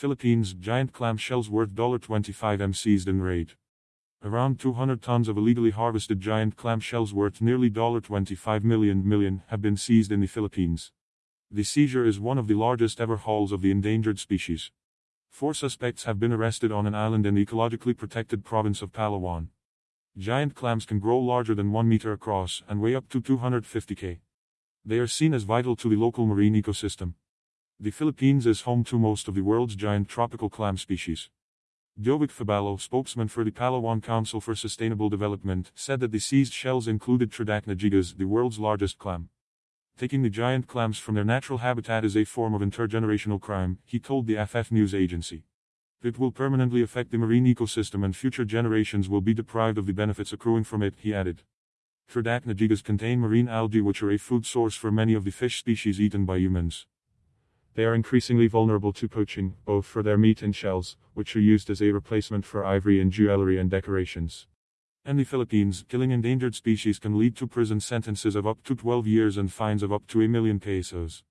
Philippines, giant clam shells worth 25m seized in raid. Around 200 tons of illegally harvested giant clam shells worth nearly 25 million, million have been seized in the Philippines. The seizure is one of the largest ever hauls of the endangered species. Four suspects have been arrested on an island in the ecologically protected province of Palawan. Giant clams can grow larger than 1 meter across and weigh up to 250 k. They are seen as vital to the local marine ecosystem. The Philippines is home to most of the world's giant tropical clam species. Jovic Fabello, spokesman for the Palawan Council for Sustainable Development, said that the seized shells included Tridacna gigas, the world's largest clam. Taking the giant clams from their natural habitat is a form of intergenerational crime, he told the AFP news agency. It will permanently affect the marine ecosystem and future generations will be deprived of the benefits accruing from it, he added. Tridacna gigas contain marine algae which are a food source for many of the fish species eaten by humans. They are increasingly vulnerable to poaching, both for their meat and shells, which are used as a replacement for ivory in jewelry and decorations. In the Philippines, killing endangered species can lead to prison sentences of up to 12 years and fines of up to a million pesos.